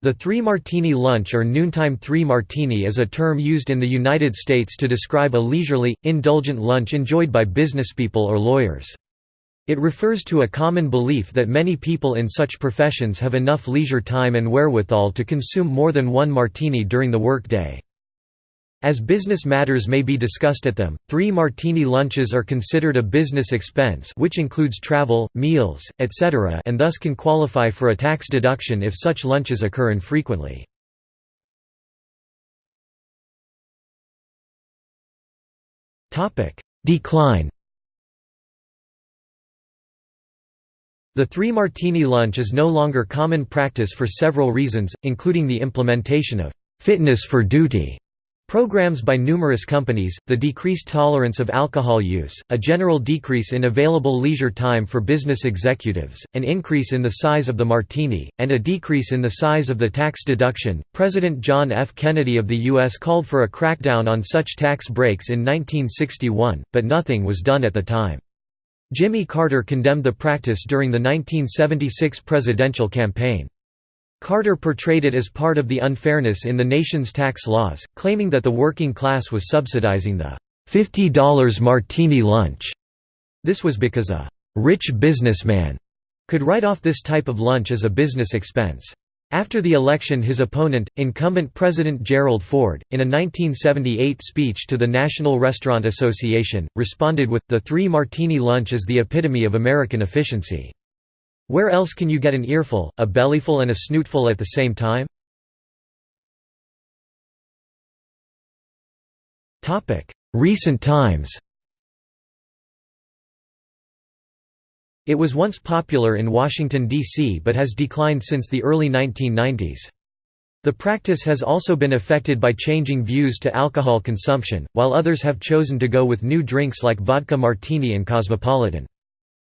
The Three Martini Lunch or Noontime Three Martini is a term used in the United States to describe a leisurely, indulgent lunch enjoyed by businesspeople or lawyers. It refers to a common belief that many people in such professions have enough leisure time and wherewithal to consume more than one martini during the work day. As business matters may be discussed at them, three martini lunches are considered a business expense which includes travel, meals, etc. and thus can qualify for a tax deduction if such lunches occur infrequently. Decline The three martini lunch is no longer common practice for several reasons, including the implementation of «fitness for duty» Programs by numerous companies, the decreased tolerance of alcohol use, a general decrease in available leisure time for business executives, an increase in the size of the martini, and a decrease in the size of the tax deduction. President John F. Kennedy of the U.S. called for a crackdown on such tax breaks in 1961, but nothing was done at the time. Jimmy Carter condemned the practice during the 1976 presidential campaign. Carter portrayed it as part of the unfairness in the nation's tax laws, claiming that the working class was subsidizing the $50 martini lunch. This was because a «rich businessman» could write off this type of lunch as a business expense. After the election his opponent, incumbent President Gerald Ford, in a 1978 speech to the National Restaurant Association, responded with, the three martini lunch is the epitome of American efficiency. Where else can you get an earful, a bellyful and a snootful at the same time? Recent times It was once popular in Washington, D.C. but has declined since the early 1990s. The practice has also been affected by changing views to alcohol consumption, while others have chosen to go with new drinks like vodka martini and cosmopolitan.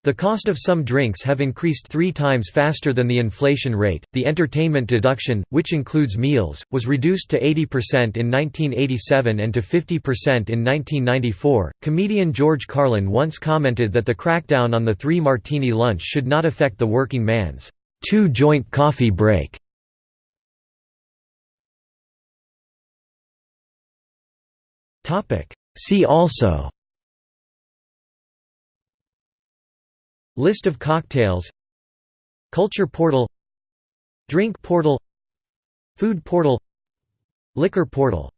The cost of some drinks have increased three times faster than the inflation rate. The entertainment deduction, which includes meals, was reduced to 80% in 1987 and to 50% in 1994. Comedian George Carlin once commented that the crackdown on the three martini lunch should not affect the working man's two joint coffee break. See also List of cocktails. Culture portal. Drink portal. Food portal. Liquor portal